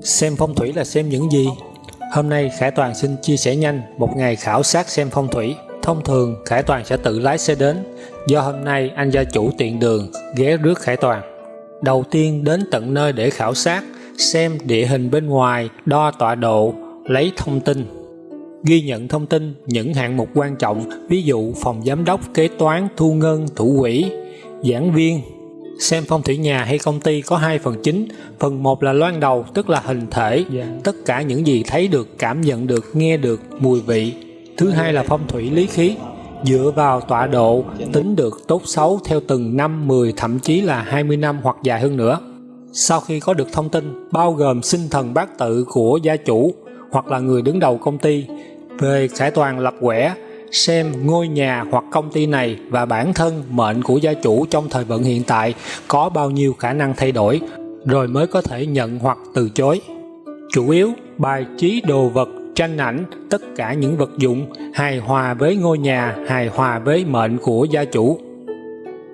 Xem phong thủy là xem những gì? Hôm nay Khải Toàn xin chia sẻ nhanh một ngày khảo sát xem phong thủy. Thông thường Khải Toàn sẽ tự lái xe đến, do hôm nay anh gia chủ tiện đường ghé rước Khải Toàn. Đầu tiên đến tận nơi để khảo sát, xem địa hình bên ngoài, đo tọa độ, lấy thông tin. Ghi nhận thông tin những hạng mục quan trọng, ví dụ phòng giám đốc, kế toán, thu ngân, thủ quỹ, giảng viên, Xem phong thủy nhà hay công ty có hai phần chính, phần một là loan đầu tức là hình thể, yeah. tất cả những gì thấy được, cảm nhận được, nghe được, mùi vị. Thứ hai là phong thủy lý khí, dựa vào tọa độ tính được tốt xấu theo từng năm, 10 thậm chí là 20 năm hoặc dài hơn nữa. Sau khi có được thông tin bao gồm sinh thần bát tự của gia chủ hoặc là người đứng đầu công ty về khải toàn lập quẻ xem ngôi nhà hoặc công ty này và bản thân mệnh của gia chủ trong thời vận hiện tại có bao nhiêu khả năng thay đổi rồi mới có thể nhận hoặc từ chối. Chủ yếu, bài trí đồ vật, tranh ảnh, tất cả những vật dụng hài hòa với ngôi nhà, hài hòa với mệnh của gia chủ,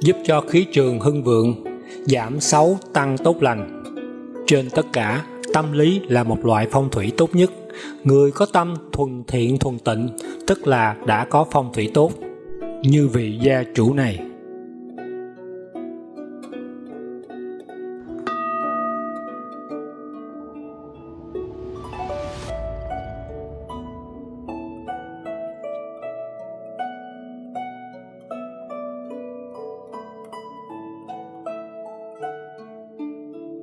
giúp cho khí trường hưng vượng, giảm xấu, tăng tốt lành. Trên tất cả, tâm lý là một loại phong thủy tốt nhất. Người có tâm thuần thiện thuần tịnh, tức là đã có phong thủy tốt như vị gia chủ này